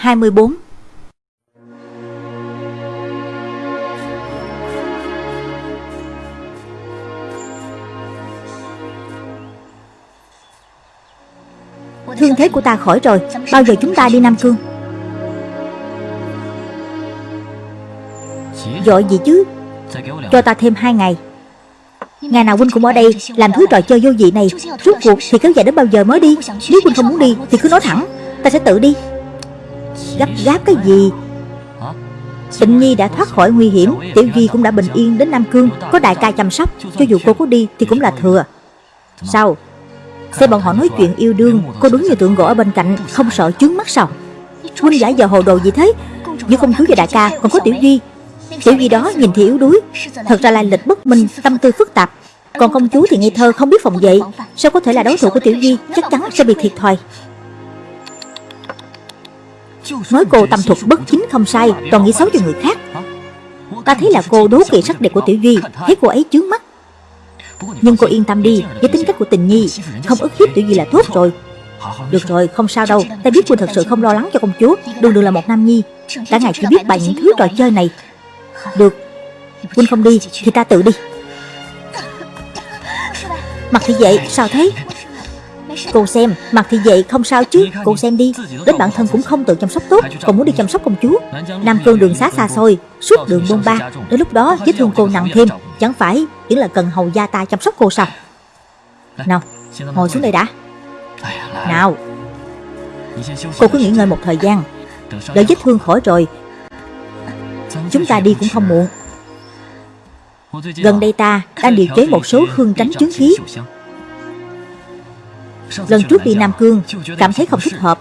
24 Thương thế của ta khỏi rồi, Bao giờ chúng ta đi Nam Cương? Dội gì chứ? Cho ta thêm hai ngày. Ngày nào huynh cũng ở đây, Làm thứ trò chơi vô vị này. Rốt cuộc thì kéo dài đến bao giờ mới đi? Nếu huynh không muốn đi thì cứ nói thẳng, Ta sẽ tự đi. Gấp gáp cái gì? Tịnh Nhi đã thoát khỏi nguy hiểm, Tiểu Duy cũng đã bình yên đến Nam Cương, Có đại ca chăm sóc, Cho dù cô có đi thì cũng là thừa. Sao? Xem bọn họ nói chuyện yêu đương, Cô đúng như tượng gỗ ở bên cạnh, Không sợ chướng mắt sao? Huynh giả giờ hồ đồ gì thế? Giữa công chúa và đại ca còn có Tiểu Duy. Tiểu Duy đó nhìn thì yếu đuối. Thật ra lai lịch bất minh, Tâm tư phức tạp. Còn công chúa thì ngây thơ, không biết phòng vệ. Sao có thể là đối thủ của Tiểu Di Chắc chắn sẽ bị thiệt thòi. Nói cô tâm thuật bất chính không sai Toàn nghĩ xấu cho người khác. Ta thấy là cô đố kỵ sắc đẹp của Tiểu Duy, Thấy cô ấy chướng mắt. Nhưng cô yên tâm đi, Với tính cách của tình nhi, Không ức hiếp Tiểu Duy là tốt rồi. Được rồi, không sao đâu, Ta biết cô thật sự không lo lắng cho công chúa, Đường đường là một nam nhi. Cả ngày chỉ biết bày những thứ trò chơi này. Được, Huynh không đi, thì ta tự đi. Mặt thì vậy sao thế? Cô xem Mặt thị vệ không sao chứ. Cô xem đi Đến bản thân cũng không tự chăm sóc tốt Còn muốn đi chăm sóc công chúa. Nam cương đường xá xa xôi Suốt đường bôn ba. Đến lúc đó vết thương cô nặng thêm. Chẳng phải Chỉ là cần hầu gia ta chăm sóc cô sao? Nào Ngồi xuống đây đã. Nào. Cô cứ nghỉ ngơi một thời gian. Đợi vết thương khỏi rồi. Chúng ta đi cũng không muộn. Gần đây ta đang điều chế một số hương tránh chứng khí Lần trước đi Nam Cương, Cảm thấy không thích hợp.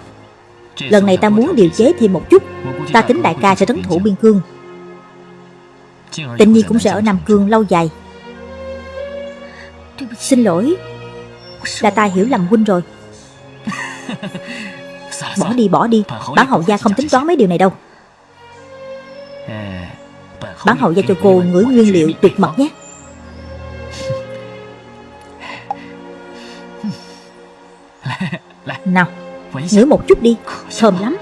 Lần này ta muốn điều chế thêm một chút, Ta tính đại ca sẽ trấn thủ biên cương. Tịnh Nhi cũng sẽ ở Nam Cương lâu dài. Xin lỗi, Là ta hiểu lầm huynh rồi. Bỏ đi bỏ đi. Bản hậu gia không tính toán mấy điều này đâu. Bản hậu gia cho cô ngửi nguyên liệu tuyệt mật nhé. Nào Ngửi một chút đi Thơm lắm.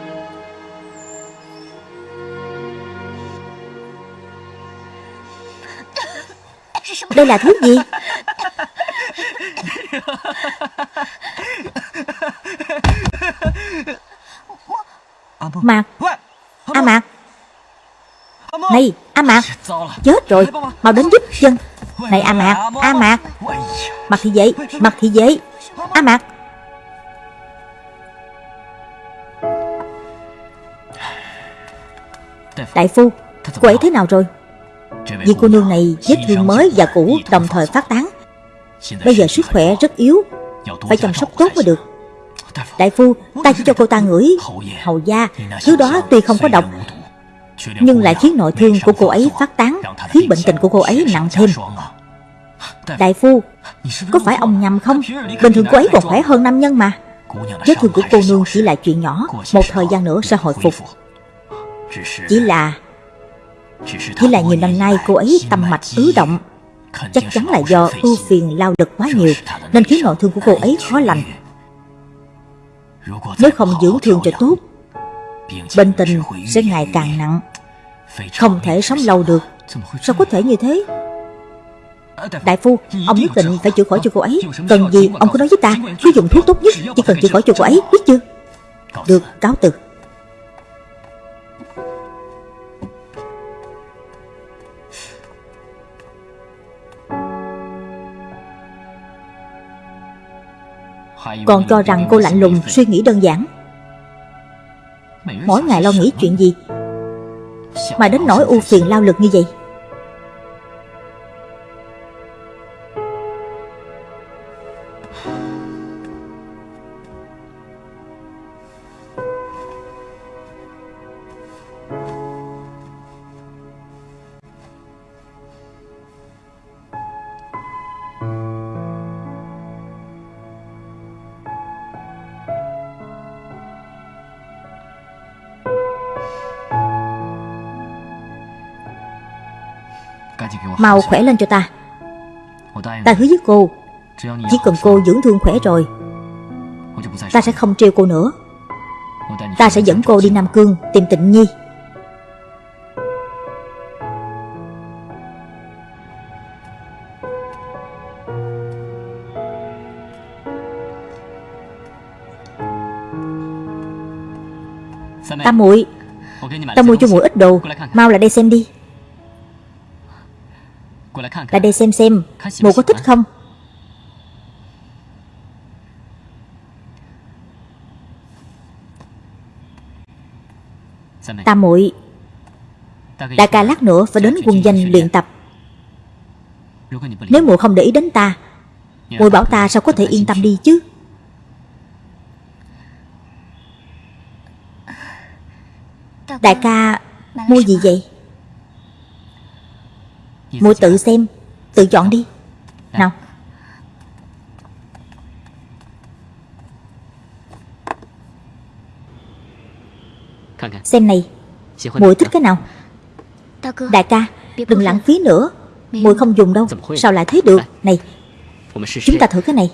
Đây là thứ gì? Mạc. A Mạc. Này A Mạc. Chết rồi. Mau đến giúp chân Này A Mạc A Mạc. Mặt thị vệ Mặt thị vệ A Mạc Đại phu, Cô ấy thế nào rồi? Vì cô nương này vết thương mới và cũ đồng thời phát tán. Bây giờ sức khỏe rất yếu, Phải chăm sóc tốt mới được. Đại phu, Ta chỉ cho cô ta ngửi Hầu da, Thứ đó tuy không có độc, Nhưng lại khiến nội thương của cô ấy phát tán, Khiến bệnh tình của cô ấy nặng thêm. Đại phu, Có phải ông nhầm không? Bình thường cô ấy còn khỏe hơn nam nhân mà. Vết thương của cô nương chỉ là chuyện nhỏ, Một thời gian nữa sẽ hồi phục. Chỉ là Chỉ là nhiều năm nay cô ấy tâm mạch ứ động. Chắc chắn là do ưu phiền lao lực quá nhiều Nên khiến nội thương của cô ấy khó lành. Nếu không dưỡng thương cho tốt Bệnh tình sẽ ngày càng nặng. Không thể sống lâu được. Sao có thể như thế? Đại phu, ông nhất định phải chữa khỏi cho cô ấy. Cần gì ông cứ nói với ta Cứ dùng thuốc tốt nhất Chỉ cần chữa khỏi cho cô ấy, biết chưa? Được, cáo từ Còn cho rằng cô lạnh lùng, suy nghĩ đơn giản. Mỗi ngày lo nghĩ chuyện gì? Mà đến nỗi u phiền, lao lực như vậy Mau khỏe lên cho ta. Ta hứa với cô, Chỉ cần cô dưỡng thương khỏe rồi, Ta sẽ không trêu cô nữa. Ta sẽ dẫn cô đi Nam Cương tìm tịnh nhi. Tam muội, Ta mua cho muội ít đồ, Mau lại đây xem đi. Lại đây xem xem Muội có thích không? Tam muội Đại ca lát nữa phải đến quân danh luyện tập. Nếu muội không để ý đến ta Muội bảo ta sao có thể yên tâm đi chứ? Đại ca, mua gì vậy? Mụ tự xem. Tự chọn đi. Nào. Xem này. Mùi thích cái nào? Đại ca Đừng lãng phí nữa. Mùi không dùng đâu. Sao lại thế được? Này Chúng ta thử cái này.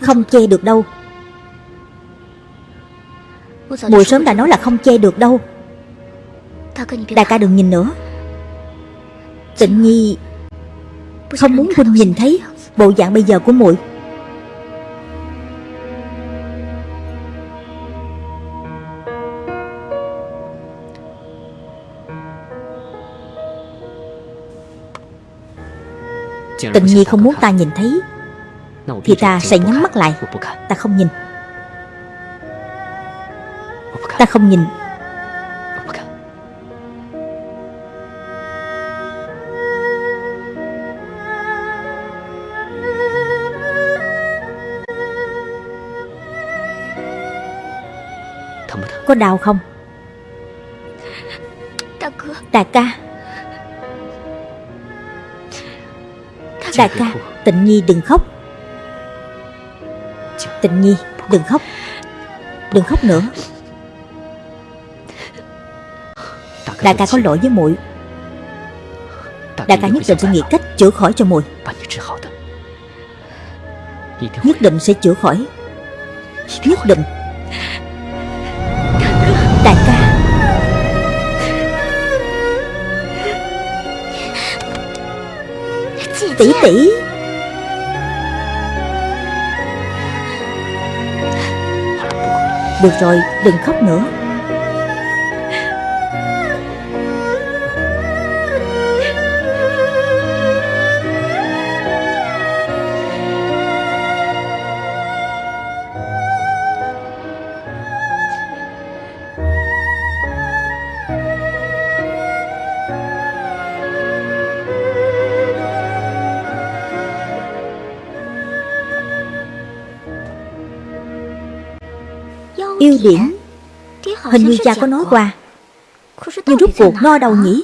Không che được đâu. Mùi sớm đã nói là không che được đâu Đại ca đừng nhìn nữa. Tịnh Nhi Không muốn huynh nhìn thấy Bộ dạng bây giờ của muội. Tịnh Nhi không muốn ta nhìn thấy, Thì ta sẽ nhắm mắt lại. Ta không nhìn. Ta không nhìn. Có đau không? Đại ca. Đại ca Tịnh Nhi đừng khóc. Tịnh Nhi đừng khóc. Đừng khóc nữa. Đại ca có lỗi với muội. Đại ca nhất định sẽ nghĩ cách chữa khỏi cho muội. Nhất định sẽ chữa khỏi. Nhất định Tỷ tỷ. Được rồi, đừng khóc nữa. Yêu điểm Hình như cha có nói qua. Nhưng rút cuộc nó ở đâu nhỉ?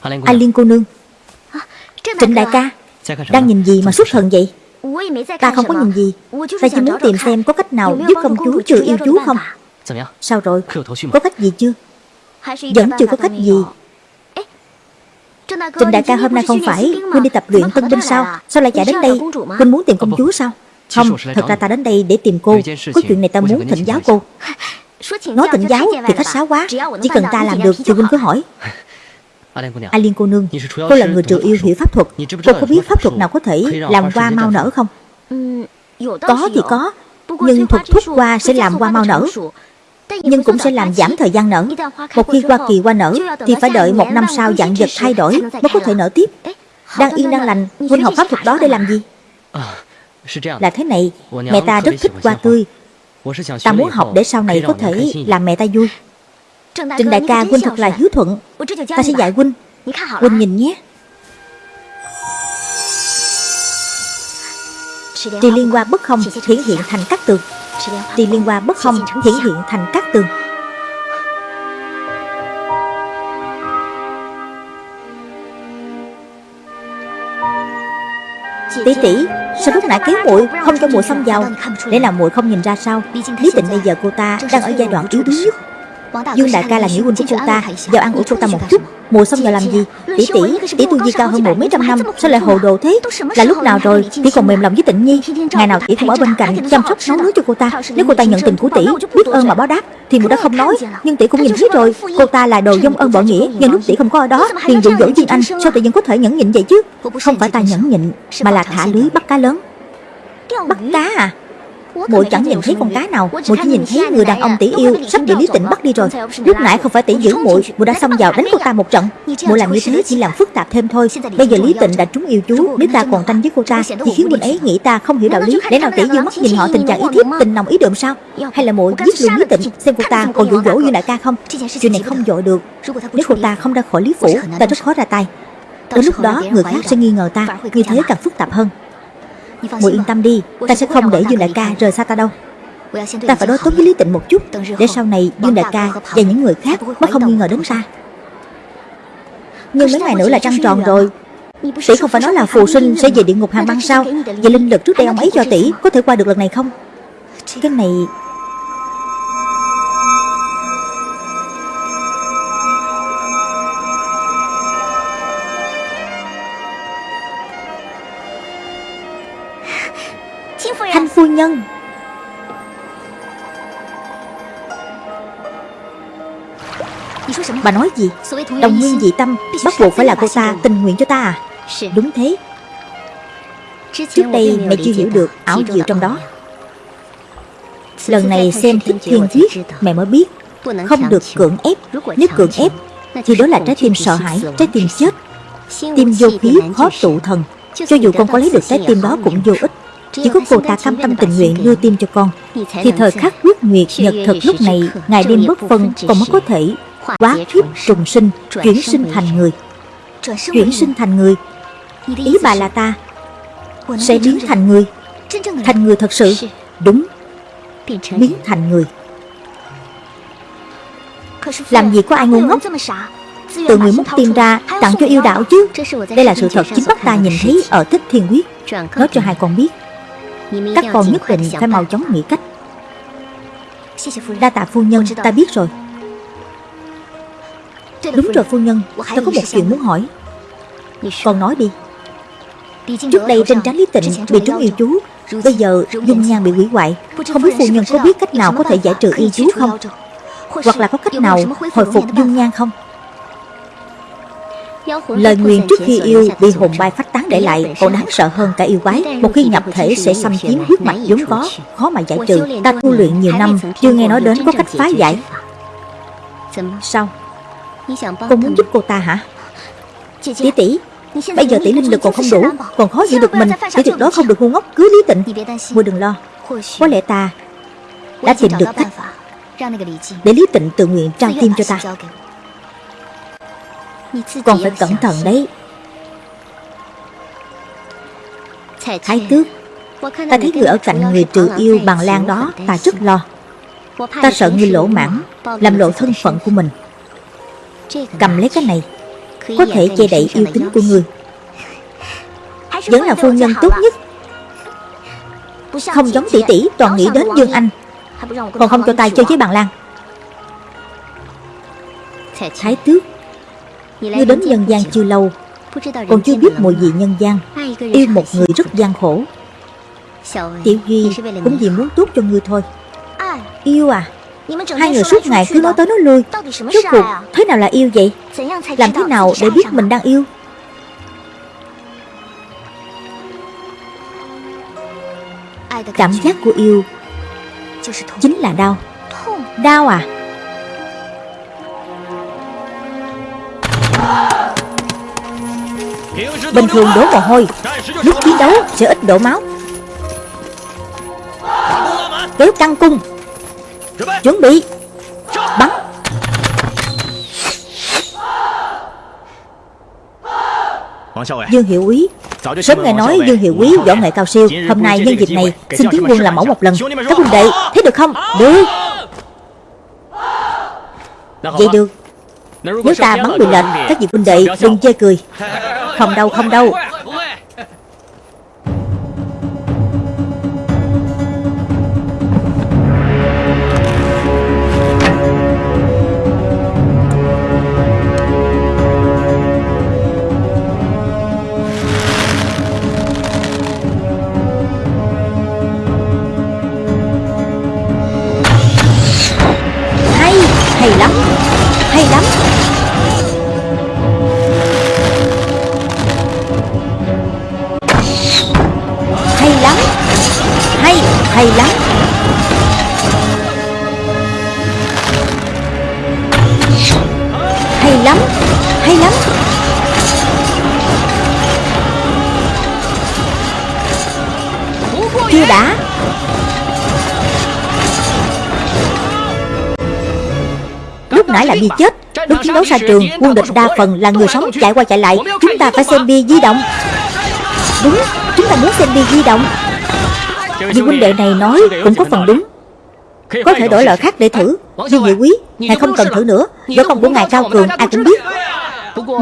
Anh Liên cô nương Trịnh đại ca Đang nhìn gì mà xuất thần vậy? Ta không có nhìn gì. Ta chỉ muốn tìm xem có cách nào giúp công chúa trừ yêu chú không? Sao rồi? Có cách gì chưa? Vẫn chưa có cách gì Trịnh đại ca hôm nay không phải. Huynh đi tập luyện tân binh sao? Sao lại chạy đến đây? Huynh muốn tìm công chúa sao? Không, thật ra ta đến đây để tìm cô. Có chuyện này ta muốn thỉnh giáo cô. Nói thỉnh giáo thì khách sáo quá. Chỉ cần ta làm được thì Huynh cứ hỏi. A Liên cô nương. Cô là người trừ yêu hiểu pháp thuật. Cô có biết pháp thuật nào có thể làm hoa mau nở không? Có thì có Nhưng thuật thuốc hoa sẽ làm hoa mau nở nhưng cũng sẽ làm giảm thời gian nở. Một khi hoa kỳ qua nở, Thì phải đợi một năm sau dạng vật thay đổi Mới có thể nở tiếp. Đang yên, đang lành, Huynh học pháp thuật đó để làm gì? Là thế này, Mẹ ta rất thích hoa tươi. Ta muốn học để sau này có thể làm mẹ ta vui. Trịnh đại ca, Huynh thật là hiếu thuận. Ta sẽ dạy Huynh. Huynh nhìn nhé. Trì liên hoa bất không, hiển hiện thành các tường Trì liên hoa bất không hiển hiện thành các tường. Tỷ tỷ, Sao lúc nãy kéo muội Không cho muội xông vào? Để làm muội không nhìn ra sao? Lý tịnh bây giờ cô ta Đang ở giai đoạn yếu đuối nhất. Dương đại ca là nghĩa huynh của cô ta Vào ăn ủi cô ta một chút. Mùa xong giờ làm gì? Tỷ tỷ Tỷ tu vi cao hơn mùa mấy trăm năm. Sao lại hồ đồ thế? Là lúc nào rồi? Tỷ còn mềm lòng với tịnh nhi. Ngày nào tỷ cũng ở bên cạnh Chăm sóc nấu nước cho cô ta. Nếu cô ta nhận tình của tỷ Biết ơn mà báo đáp. Thì mùa đã không nói Nhưng tỷ cũng nhìn thấy rồi. Cô ta là đồ dông ơn bỏ nghĩa Nhân lúc tỷ không có ở đó Liền dụ dỗ Dương Anh Sao tỷ vẫn có thể nhẫn nhịn vậy chứ? Không phải ta nhẫn nhịn. Mà là thả lưới bắt cá lớn Bắt cá à Muội chẳng nhìn thấy con cá nào. Muội chỉ nhìn thấy người đàn ông tỷ yêu Sắp bị Lý Tịnh bắt đi rồi. Lúc nãy không phải tỷ giữ muội Muội đã xông vào đánh cô ta một trận. Muội làm như thế chỉ làm phức tạp thêm thôi. Bây giờ Lý Tịnh đã trúng yêu chú Nếu ta còn tranh với cô ta. Thì khiến huynh ấy nghĩ ta không hiểu đạo lý Để nào tỷ dương mắt nhìn họ tình trạng ý thiếp Tình nồng ý đượm sao? Hay là muội giết luôn Lý Tịnh Xem cô ta còn dụ dỗ như đại ca không Chuyện này không dội được Nếu cô ta không? ra khỏi Lý Phủ Ta rất khó ra tay Đến lúc đó người khác sẽ nghi ngờ ta Như thế càng phức tạp hơn Muội yên tâm đi Ta sẽ không để Dương Đại ca rời xa ta đâu. Ta phải đối tốt với Lý Tịnh một chút Để sau này Dương Đại ca và những người khác Mới không nghi ngờ đến ta Nhưng mấy ngày nữa là trăng tròn rồi. Tỷ không phải nói là phù sinh sẽ về địa ngục hàng băng sao Vậy linh lực trước đây ông ấy cho tỷ Có thể qua được lần này không? Cái này Nhân. Bà nói gì? Đồng nguyên dị tâm Bắt buộc phải là cô ta tình nguyện cho ta à? Đúng thế. Trước đây mẹ chưa hiểu được ảo diệu trong đó. Lần này xem thích thiên thuyết Mẹ mới biết. Không được cưỡng ép Nếu cưỡng ép Thì đó là trái tim sợ hãi Trái tim chết. Tim vô khí khó tụ thần. Cho dù con có lấy được trái tim đó cũng vô ích chỉ có cô ta cam tâm tình nguyện đưa tim cho con. Thì thời khắc quyết nguyệt nhật thực lúc này ngài đêm bất phân, còn mới có thể Quá kiếp trùng sinh, Chuyển sinh thành người. Chuyển sinh thành người. Ý bà là ta. Sẽ biến thành người. Thành người thật sự. Đúng. Biến thành người. Làm gì có ai ngu ngốc? Tự người múc tim ra, tặng cho yêu đạo chứ. Đây là sự thật chính mắt ta nhìn thấy ở Thích Thiên Quyết. Nói cho hai con biết các con nhất định phải mau chóng nghĩ cách. Đa tạ phu nhân, ta biết rồi. Đúng rồi phu nhân, Ta có một chuyện muốn hỏi. Con nói đi. Trước đây trên trán Lý Tịnh, bị trúng yêu chú, Bây giờ dung nhan bị hủy hoại. Không biết phu nhân có biết cách nào có thể giải trừ yêu chú không? Hoặc là có cách nào hồi phục dung nhan không? Lời nguyền trước khi yêu bị hồn bay phát tán để lại còn đáng sợ hơn cả yêu quái. Một khi nhập thể sẽ xâm chiếm huyết mạch vốn có, Khó mà giải trừ. Ta tu luyện nhiều năm, Chưa nghe nói đến có cách phá giải. Sao? Cô muốn giúp cô ta hả? Tỷ tỷ Bây giờ tỷ linh lực còn không đủ, Còn khó giữ được mình. Tỷ tuyệt đối không được ngu ngốc, cứ Lý Tịnh Muội đừng lo. Có lẽ ta đã tìm được cách Để Lý Tịnh tự nguyện trao tim cho ta con phải cẩn thận đấy. Thái tước Ta thấy người ở cạnh người trừ yêu bằng lan đó Ta rất lo. Ta sợ người lỗ mãn Làm lộ thân phận của mình. Cầm lấy cái này Có thể che đậy yêu tính của người. Vẫn là phu nhân tốt nhất. Không giống tỷ tỷ Toàn nghĩ đến Dương Anh. Còn không cho ta chơi với bằng lan. Thái tước Ngươi đến nhân gian chưa lâu Còn chưa biết mùi gì nhân gian. Yêu một người rất gian khổ. Tiểu Duy cũng vì muốn tốt cho ngươi thôi. Yêu à Hai người suốt ngày cứ nói tới nói lui. Rốt cuộc thế nào là yêu vậy? Làm thế nào để biết mình đang yêu? Cảm giác của yêu Chính là đau. Đau à Bình thường đổ mồ hôi. Lúc chiến đấu, sẽ ít đổ máu. Kéo căng cung. Chuẩn bị. Bắn. Dương Hiệu Úy Sớm nghe nói Dương Hiệu Úy võ nghệ cao siêu. Hôm nay nhân dịp này, Xin tiến quân làm mẫu một lần. Các huynh đệ, Thấy được không? Được. Vậy được. Nếu ta bắn bị lệnh Các vị huynh đệ đừng chê cười. Không đâu không đâu. Làm gì chết Lúc chiến đấu xa trường Quân địch đa phần là người sống chạy qua chạy lại Chúng ta phải xem bia di động Đúng Chúng ta muốn xem bia di động Vì huynh đệ này nói cũng có phần đúng Có thể đổi loại khác để thử Nhưng nhị quý Ngài không cần thử nữa Võ công của ngài cao cường ai cũng biết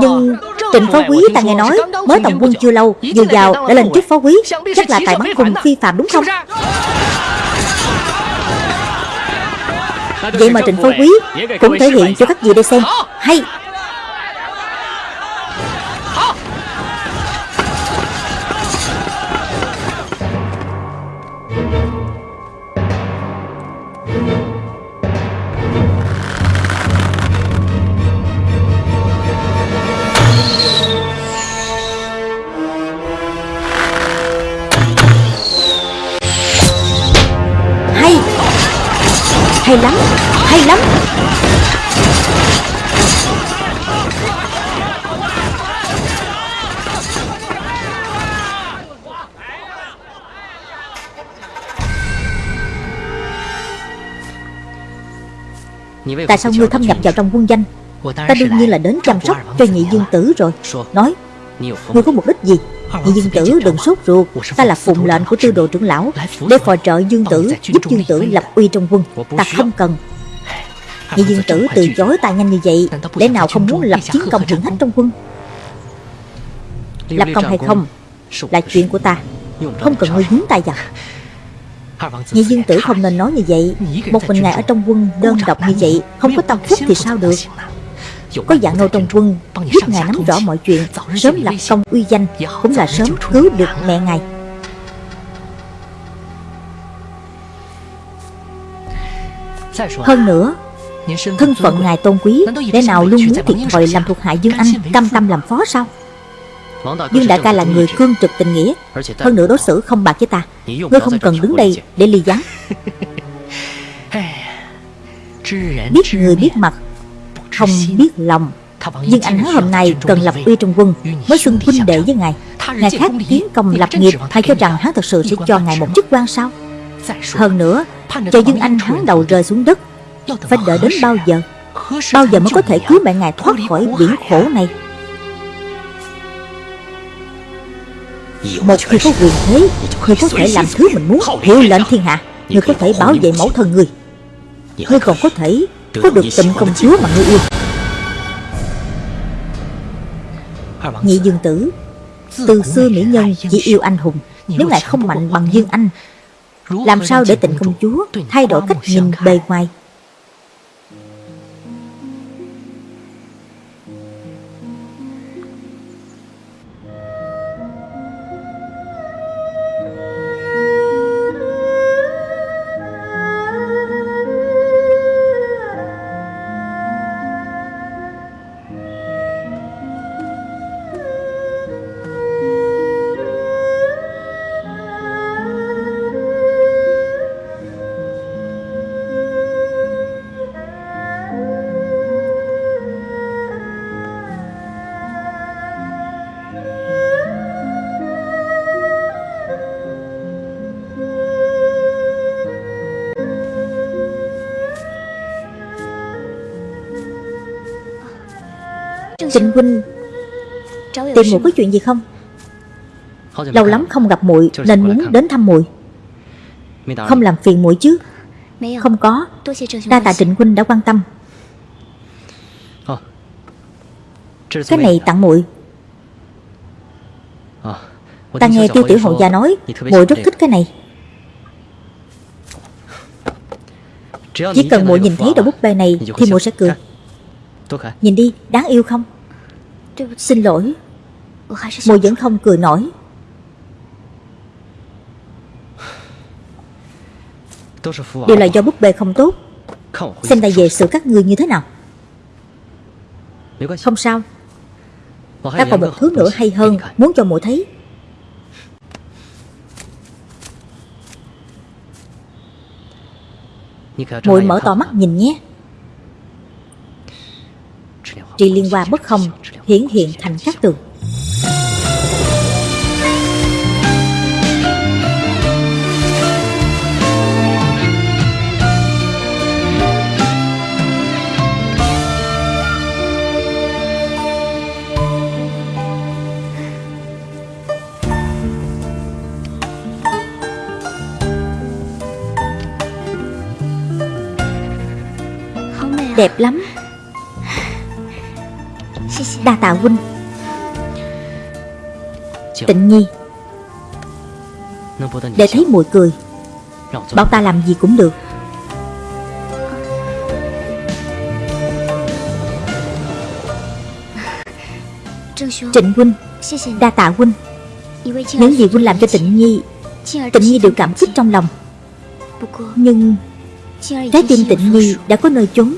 Nhưng Trịnh phó quý ta nghe nói Mới tổng quân chưa lâu Vừa vào đã lên chức phó quý Chắc là tài bắn cùng phi phạm đúng không Vậy mà Trịnh Phó Quý cũng thể hiện cho các vị đây xem Hay Hay lắm Hay lắm. Tại sao ngươi thâm nhập vào trong quân danh? Ta đương nhiên là đến chăm sóc cho nhị dương tử rồi. Nói, Ngươi có mục đích gì? Nhị dương tử đừng sốt ruột. Ta là phụng lệnh của tư đồ trưởng lão Để phò trợ dương tử, Giúp dương tử lập uy trong quân. Ta không cần. Nhị dương tử từ chối ta nhanh như vậy, Lẽ nào không muốn lập chiến công hiển hách trong quân? Lập công hay không Là chuyện của ta. Không cần ngươi nhúng tay vào. Nhị dương tử không nên nói như vậy. Một mình ngài ở trong quân đơn độc như vậy, Không có tâm phúc thì sao được? Có dạng nô trong quân Giúp ngài nắm rõ mọi chuyện Sớm lập công uy danh Cũng là sớm cứu được mẹ ngài Hơn nữa Thân phận ngài tôn quý Lẽ nào luôn muốn thiệt thòi làm thuộc hạ Dương Anh Cam tâm làm phó sao Dương đại ca là người cương trực tình nghĩa Hơn nữa đối xử không bạc với ta Ngươi không cần đứng đây để ly gián Biết người biết mặt Không biết lòng. Dương Anh hắn hôm nay cần lập uy trong quân Mới xưng huynh đệ với ngài. Ngài khác tiến công lập nghiệp Hay cho rằng hắn thật sự sẽ cho ngài một chức quan sao? Hơn nữa Cho Dương Anh hắn đầu rơi xuống đất Phải đợi đến bao giờ? Bao giờ mới có thể cứu mẹ ngài thoát khỏi biển khổ này? Một khi có quyền thế Ngươi có thể làm thứ mình muốn Hiệu lệnh thiên hạ Ngươi có thể bảo vệ mẫu thân ngươi Ngươi còn có thể Có được tình công chúa mà ngươi yêu Nhị dương tử Từ xưa mỹ nhân chỉ yêu anh hùng Nếu ngài không mạnh bằng dương anh Làm sao để tình công chúa Thay đổi cách nhìn bề ngoài Trịnh huynh. Tìm muội có chuyện gì không? Lâu lắm không gặp muội Nên muốn đến thăm muội. Không làm phiền muội chứ? Không có. Đa tạ Trịnh huynh đã quan tâm. Cái này tặng muội. Ta nghe tiêu tiểu hậu gia nói muội rất thích cái này. Chỉ cần muội nhìn thấy đầu búp bê này Thì muội sẽ cười. Nhìn đi, đáng yêu không Xin lỗi. Muội vẫn không cười nổi Đều là do búp bê không tốt. Xem ta về xử các ngươi như thế nào. Không sao. Ta còn một thứ nữa hay hơn, Muốn cho muội thấy. Muội mở to mắt nhìn nhé. Trị liên hoa bất không Hiển hiện thành các tường. Đẹp lắm Đa tạ huynh. Tịnh nhi. Để thấy muội cười. Bảo ta làm gì cũng được. Trịnh huynh Đa tạ huynh. Những gì huynh làm cho tịnh nhi Tịnh nhi đều cảm kích trong lòng. Nhưng Trái tim tịnh nhi đã có nơi chốn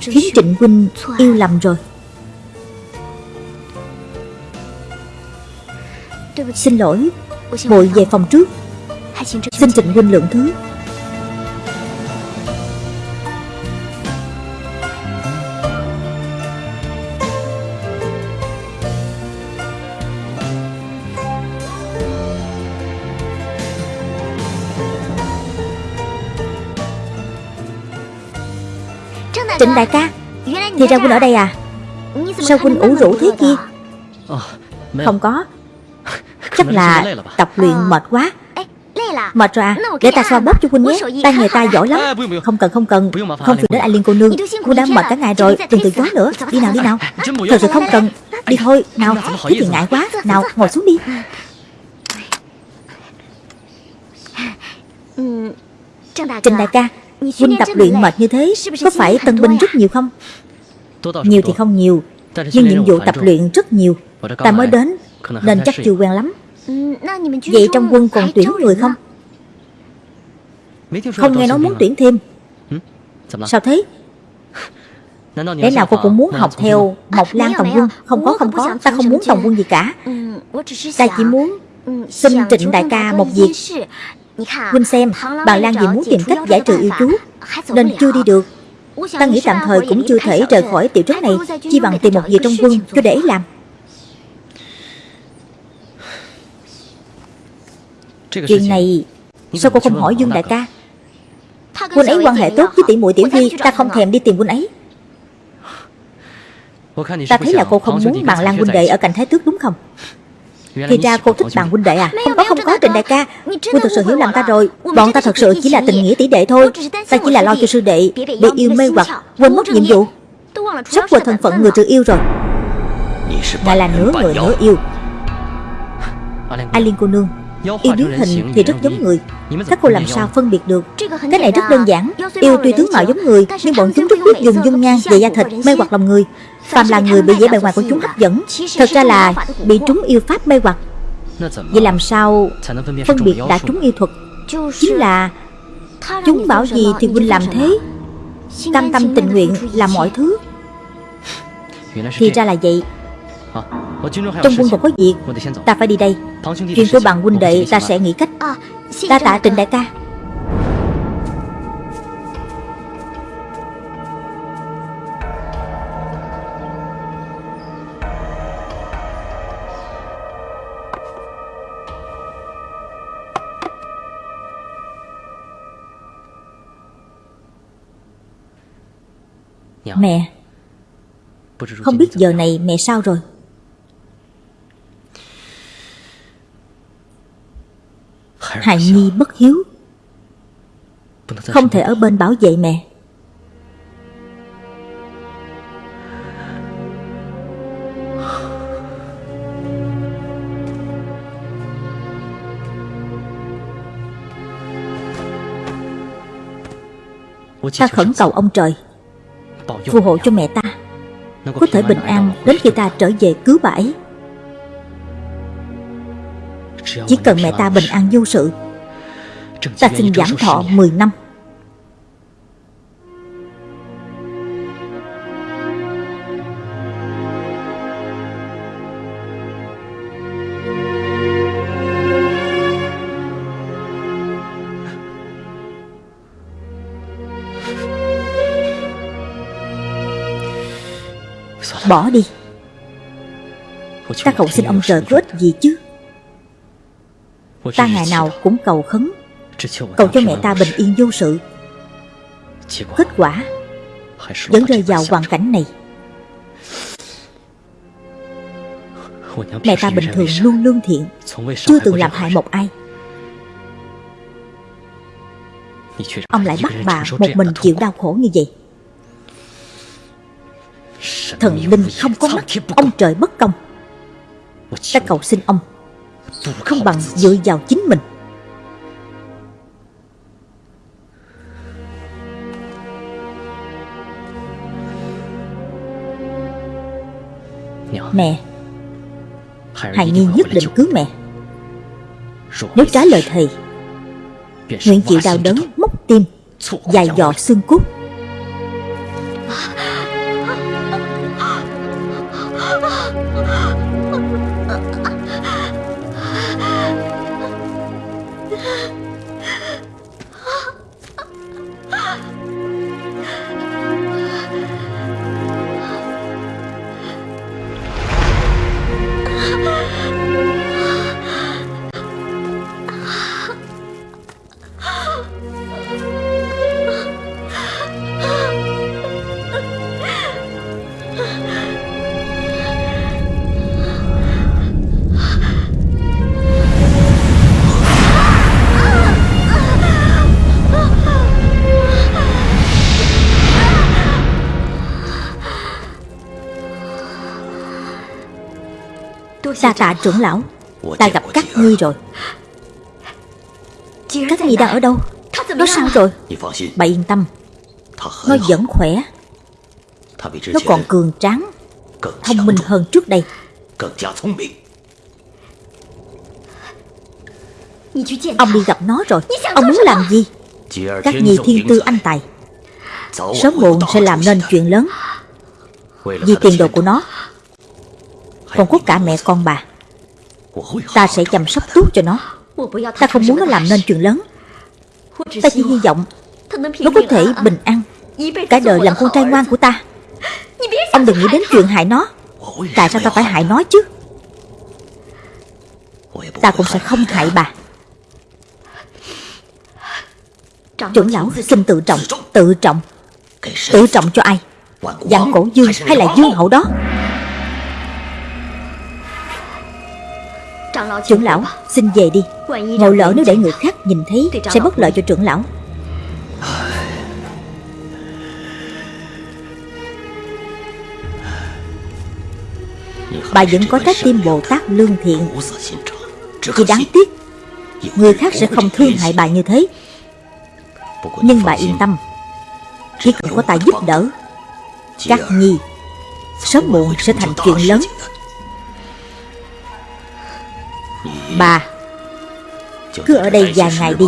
Khiến trịnh huynh yêu lầm rồi Xin lỗi. Muội về phòng trước. Xin Trịnh Huynh lượng thứ. Trịnh đại ca Thì ra Huynh ở đây à? Sao Huynh ủ rũ thế kia? Không có Chắc là tập luyện mệt quá. Mệt rồi à? Để ta xoa bóp cho Huynh nhé. Tay nghề ta giỏi lắm. Không cần không cần. Không phiền đến An Liên cô nương. Cô đã mệt cả ngày rồi. Đừng từ chối nữa. Đi nào đi nào. Thật sự không cần. Đi thôi. Nào Thế thì ngại quá. Nào ngồi xuống đi. Trình đại ca Huynh tập luyện mệt như thế Có phải tân binh rất nhiều không? Nhiều thì không nhiều Nhưng nhiệm vụ tập luyện rất nhiều. Ta mới đến Nên chắc chưa quen lắm Vậy trong quân còn tuyển người không? Không nghe nói muốn tuyển thêm. Sao thế? Lẽ nào cô cũng muốn học theo Mộc Lan Tổng quân? Không có không có Ta không muốn Tổng quân gì cả. Ta chỉ muốn Xin Trịnh đại ca một việc. Huynh xem Bà Lan vì muốn tìm cách giải trừ yêu chú Nên chưa đi được. Ta nghĩ tạm thời cũng chưa thể rời khỏi tiểu trấn này. Chi bằng tìm một việc trong quân cho để làm Chuyện này Sao cô không hỏi Dương đại ca? Quân ấy quan hệ tốt với tỷ muội tiểu vi Ta không thèm đi tìm quân ấy. Ta thấy là cô không muốn bằng Lan huynh đệ ở cạnh Thái Tước đúng không? Thì ra cô thích bằng huynh đệ à? Không có không có Trịnh đại ca. Quân thật sự hiểu lầm ta rồi. Bọn ta thật sự chỉ là tình nghĩa tỷ đệ thôi. Ta chỉ là lo cho sư đệ Bị yêu mê hoặc quên mất nhiệm vụ. Sắp quên thân phận người trừ yêu rồi Ngài là nửa người nửa yêu A Liên cô nương Yêu biến hình thì rất giống người. Các cô làm sao phân biệt được? Cái này rất đơn giản. Yêu tuy tướng mạo giống người Nhưng bọn chúng rất biết dùng dung nhan về da thịt mê hoặc lòng người. Phàm là người bị vẻ bề ngoài của chúng hấp dẫn. Thật ra là bị trúng yêu pháp mê hoặc. Vậy làm sao phân biệt đã trúng yêu thuật? Chính là Chúng bảo gì thì Huynh làm thế? Cam tâm tình nguyện làm mọi thứ. Thì ra là vậy trong quân còn có việc. Ta phải đi đây. Chuyện của bằng huynh đệ ta sẽ nghĩ cách. Ta tạ trình đại ca. Mẹ. Không biết giờ này mẹ sao rồi Hài Nhi bất hiếu. Không thể ở bên bảo vệ mẹ. Ta khẩn cầu ông trời, Phù hộ cho mẹ ta. Có thể bình an đến khi ta trở về cứu bãi chỉ cần mẹ ta bình an vô sự, Ta xin giảm thọ 10 năm. Bỏ đi. Ta không xin ông trời có ích gì chứ? Ta ngày nào cũng cầu khấn. Cầu cho mẹ ta bình yên vô sự. Kết quả Vẫn rơi vào hoàn cảnh này. Mẹ ta bình thường luôn lương thiện, Chưa từng làm hại một ai. Ông lại bắt bà một mình chịu đau khổ như vậy. Thần linh không có mắt, Ông trời bất công. Ta cầu xin ông không bằng dựa vào chính mình. Mẹ Hài Nhi nhất định cứu mẹ. Nếu trái lời thầy, Nguyện chịu đau đớn, móc tim, Dài dò xương cốt. Trưởng lão. Ta gặp các ngươi rồi. Các ngươi đang ở đâu? Nó sao rồi? Bà yên tâm. Nó vẫn khỏe. Nó còn cường tráng Thông minh hơn trước đây. Ông đi gặp nó rồi. Ông muốn làm gì? Các nhi thiên tư anh tài. Sớm muộn sẽ làm nên chuyện lớn. Vì tiền đồ của nó. Còn có cả mẹ con bà Ta sẽ chăm sóc tốt cho nó. Ta không muốn nó làm nên chuyện lớn. Ta chỉ hy vọng Nó có thể bình an. Cả đời làm con trai ngoan của ta. Ông đừng nghĩ đến chuyện hại nó. Tại sao ta phải hại nó chứ? Ta cũng sẽ không hại bà. Trưởng lão xin tự trọng Tự trọng. Tự trọng cho ai? Dạng cổ dương hay là dương hậu đó Trưởng lão xin về đi. Ngồi lỡ nếu để người khác nhìn thấy Sẽ bất lợi cho trưởng lão. Bà vẫn có trái tim Bồ Tát lương thiện. Chỉ đáng tiếc Người khác sẽ không thương hại bà như thế. Nhưng bà yên tâm Chỉ cần có ta giúp đỡ Các nhi Sớm muộn sẽ thành chuyện lớn Bà Cứ ở đây vài ngày đi.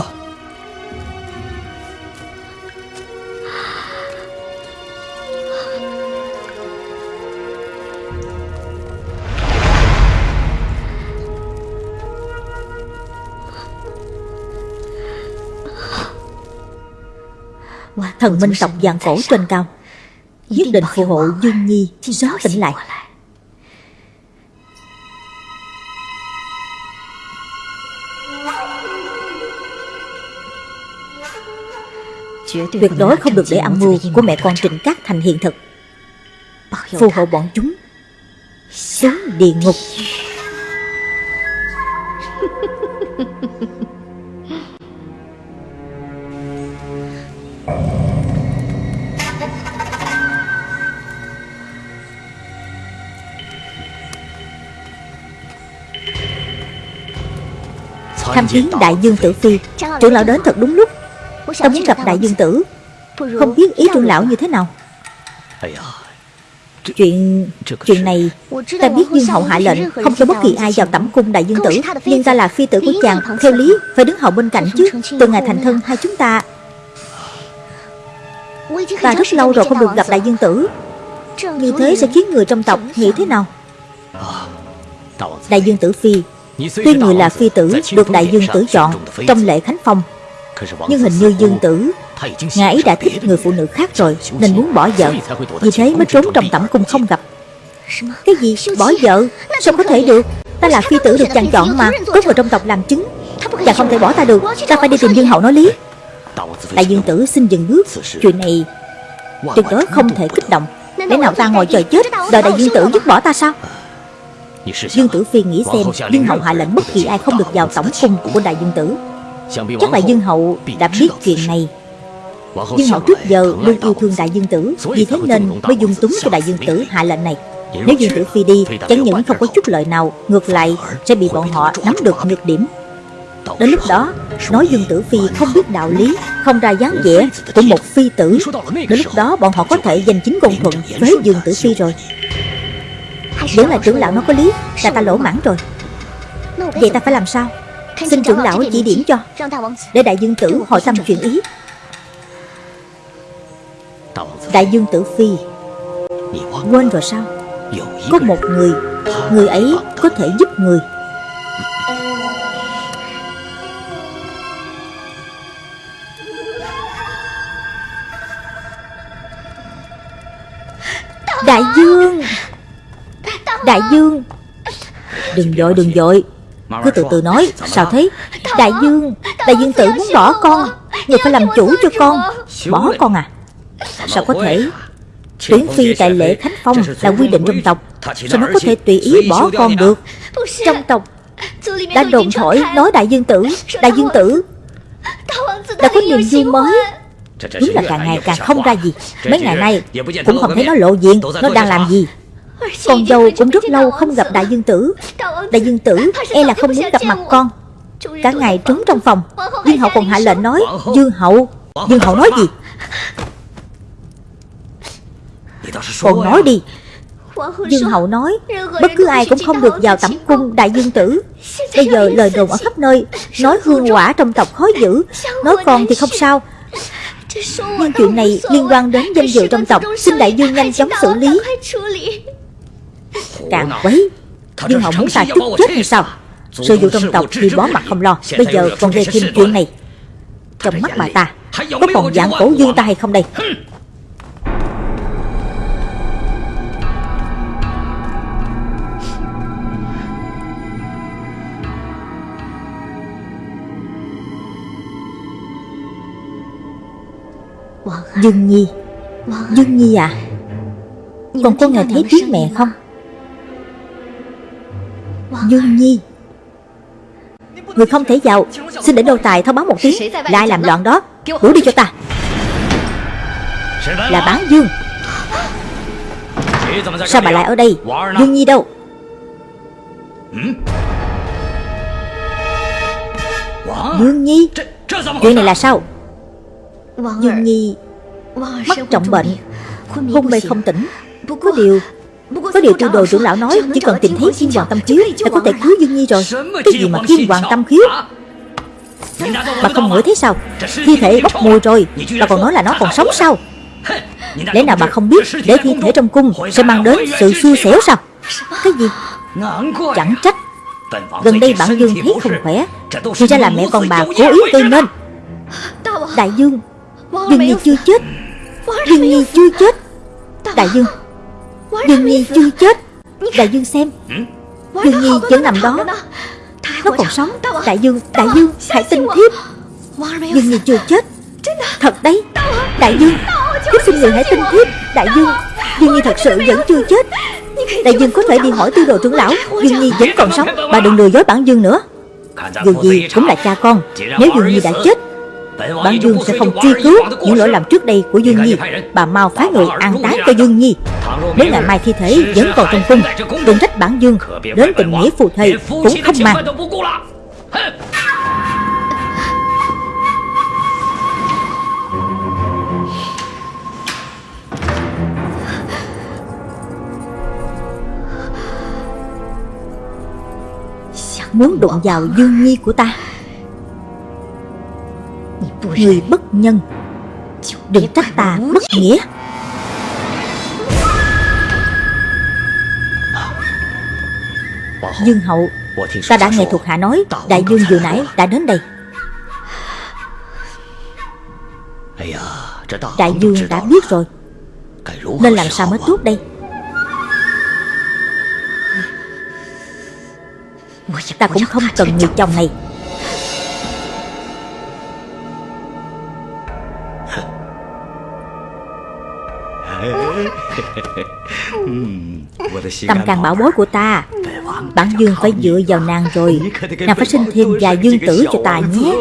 Thần minh tộc vàng cổ trên cao Nhất định phù hộ Dương Nhi sớm tỉnh lại Tuyệt đối không được để âm mưu của mẹ con Trịnh Cát thành hiện thực. Phù hộ bọn chúng. Xuống địa ngục. Tham kiến đại dương tử phi. Trưởng lão đến thật đúng lúc. Ta muốn gặp đại dương tử Không biết ý trưởng lão như thế nào? Chuyện chuyện này Ta biết Dương Hậu hạ lệnh Không cho bất kỳ ai vào tẩm cung đại dương tử Nhưng ta là phi tử của chàng Theo lý phải đứng hậu bên cạnh chứ. Từ ngày thành thân hai chúng ta. Ta rất lâu rồi không được gặp đại dương tử. Như thế sẽ khiến người trong tộc nghĩ thế nào? Đại dương tử phi Tuy người là phi tử Được đại dương tử chọn Trong lễ khánh phong nhưng hình như Dương Tử Ngài ấy đã thích người phụ nữ khác rồi, Nên muốn bỏ vợ. Vì thế mới trốn trong tẩm cung không gặp. Cái gì? Bỏ vợ? Sao có thể được? Ta là phi tử được chàng chọn mà Tốt vào trong tộc làm chứng. Chàng không thể bỏ ta được, Ta phải đi tìm Dương Hậu nói lý. Đại dương tử xin dừng bước. Chuyện này Tuyệt đối không thể kích động. Để nào ta ngồi chờ chết, Đợi đại dương tử dứt bỏ ta sao? Dương Tử Phi nghĩ xem Dương Hậu hạ lệnh bất kỳ ai không được vào tổng cung của Đại Dương Tử. Chắc là Dương Hậu đã biết chuyện này. Dương Hậu trước giờ luôn yêu thương Đại Dương Tử Vì thế nên mới dung túng cho Đại Dương Tử hạ lệnh này. Nếu Dương Tử Phi đi Chẳng những không có chút lợi nào Ngược lại sẽ bị bọn họ nắm được nhược điểm. Đến lúc đó Nói Dương Tử Phi không biết đạo lý Không ra dáng vẻ của một phi tử Đến lúc đó bọn họ có thể giành chính công thuận Với Dương Tử Phi rồi. Vẫn là trưởng lão nó có lý Là ta lỗ mãn rồi. Vậy ta phải làm sao Xin trưởng lão chỉ điểm cho. Để đại dương tử hỏi tâm chuyện ý. Đại dương tử phi. Quên rồi sao? Có một người Người ấy có thể giúp người. Đại dương! Đại Dương! Đừng dội đừng dội cứ từ từ nói, Sao thế? Đại Dương Đại Dương tử muốn bỏ con Người phải làm chủ cho con. Bỏ con à? Sao có thể? Tuyển phi tại lễ Khánh Phong là quy định trong tộc, Sao nó có thể tùy ý bỏ con được? Trong tộc, Đã đồn thổi nói đại dương tử, Đại dương tử. Đã có niềm vui mới. Đúng là càng ngày càng không ra gì. Mấy ngày nay, cũng không thấy nó lộ diện, Nó đang làm gì con dâu cũng rất lâu không gặp đại dương tử. Đại dương tử e là không muốn gặp mặt con. Cả ngày trốn trong phòng. Dương hậu còn hạ lệnh nói Dương hậu Dương hậu nói gì? Còn nói đi. Dương hậu nói Bất cứ ai cũng không được vào tẩm cung đại dương tử. Bây giờ lời đồn ở khắp nơi Nói hương quả trong tộc khó giữ Nói con thì không sao. Nhưng chuyện này liên quan đến danh dự trong tộc. Xin đại dương nhanh chóng xử lý Càng quấy. Dương Hậu muốn ta chút chết hay sao? Sự vụ trong tộc thì bó mặt không lo Bây giờ còn gây thêm chuyện này. Trong mắt bà ta Có còn dạng cổ dương ta hay không đây? Dương Nhi Dương Nhi à Còn cô nghe thấy tiếng mẹ không Dương Nhi. Người không thể vào, Xin để đô tài thông báo một tiếng Là ai làm loạn đó. Đuổi đi cho ta. Là bán Dương. Sao bà lại ở đây? Dương Nhi đâu? Dương Nhi, Chuyện này là sao? Dương Nhi Mắc trọng bệnh, Hôn mê không tỉnh. Có điều có điều tiêu đồ trưởng lão nói Chỉ cần tìm thấy thiên hoàng tâm khiếu Là có thể cứu Dương Nhi rồi. Cái gì mà thiên hoàng tâm khiếu? Bà không ngửi thấy sao? Thi thể bốc mùi rồi. Bà còn nói là nó còn sống sao? Lẽ nào bà không biết Để thi thể trong cung Sẽ mang đến sự xui xẻo sao? Cái gì? Chẳng trách. Gần đây bản Dương thấy không khỏe. Thì ra là mẹ con bà cố ý gây nên Đại Dương Dương Nhi chưa chết Dương Nhi chưa chết. Đại Dương Dương Nhi chưa chết. Đại Dương xem. Dương Nhi vẫn nằm đó. Nó còn sống. Đại Dương, Đại Dương, hãy tin thiếp. Dương Nhi chưa chết. Thật đấy. Đại Dương, thiếp xin người hãy tin thiếp. Đại Dương, Dương Nhi thật sự vẫn chưa chết. Đại Dương có thể đi hỏi tư đồ trưởng lão. Dương Nhi vẫn còn sống. Bà đừng lừa dối bản Dương nữa. Dù gì cũng là cha con. Nếu Dương Nhi đã chết Bản Dương sẽ không truy cứu những lỗi làm trước đây của Dương Nhi Bà mau phái người an táng cho Dương Nhi. Nếu ngày mai thi thể vẫn còn trong cung Đừng trách bản dương Đến tình nghĩa phù thầy cũng không mang Muốn đụng vào dương nhi của ta Người bất nhân. Đừng trách ta bất nghĩa. Dương hậu, Ta đã nghe thuộc hạ nói, Đại dương vừa nãy đã đến đây. Đại dương đã biết rồi. Nên làm sao mới tốt đây? Ta cũng không cần người chồng này. Tâm càng bảo bối của ta Bản dương phải dựa vào nàng rồi. Nàng phải sinh thêm vài dương tử cho ta nhé.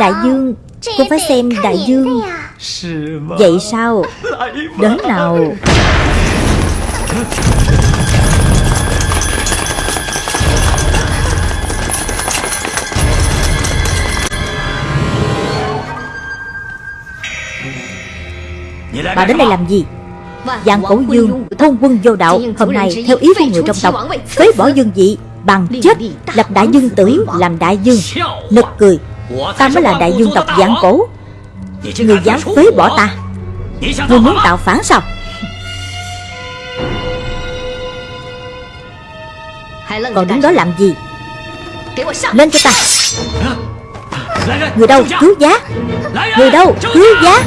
Đại dương, Cô phải xem đại dương. Vậy sao? Đến nào. Bà đến đây làm gì? Giang cổ dương Thôn quân vô đạo Hôm nay theo ý của người trong tộc Phế bỏ dương vị Bằng chết Lập đại dương tử Làm đại dương Nực cười. Ta mới là đại dương tộc Giang cổ. Người dám phế bỏ ta. Người muốn tạo phản sao? Còn đứng đó làm gì? Lên cho ta. Người đâu? Cứu giá. Người đâu? Cứu giá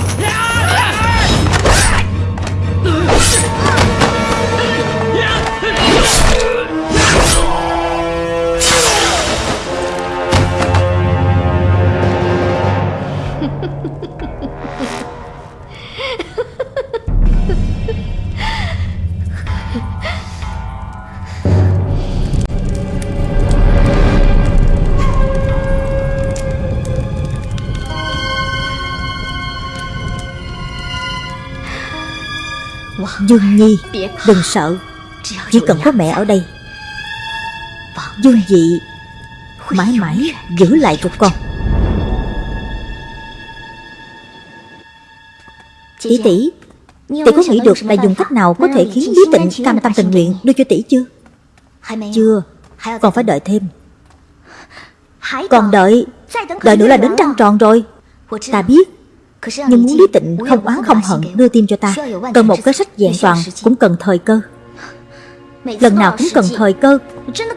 Dương Nhi Đừng sợ. Chỉ cần có mẹ ở đây. Dương Dị Mãi mãi giữ lại cho con. Tỷ tỷ Tỷ có nghĩ được là dùng cách nào có thể khiến Lý Tịnh cam tâm tình nguyện đưa cho tỷ chưa. Chưa Còn phải đợi thêm. Còn đợi. Đợi. Nữa là đến trăng tròn rồi. Ta biết nhưng muốn Lý Tịnh không oán không hận đưa tim cho ta. Cần một cái sách vẹn toàn Cũng cần thời cơ. Lần nào cũng cần thời cơ.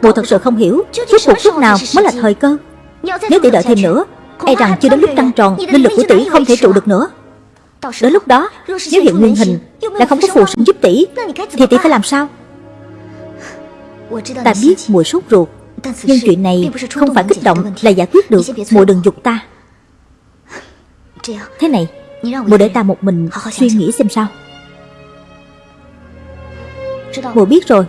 Bộ thật sự không hiểu Suốt cuộc lúc nào mới là thời cơ? Nếu tỷ đợi thêm nữa E rằng chưa đến lúc trăng tròn Linh lực của tỷ không thể trụ được nữa. Đến lúc đó Nếu hiện nguyên hình Lại không có phù sinh giúp tỷ Thì tỷ phải làm sao? Ta biết mùi sốt ruột Nhưng chuyện này không phải kích động Là giải quyết được Mùi đừng dục. ta Thế này Mùa để ta một mình suy nghĩ xem sao. Mùa biết rồi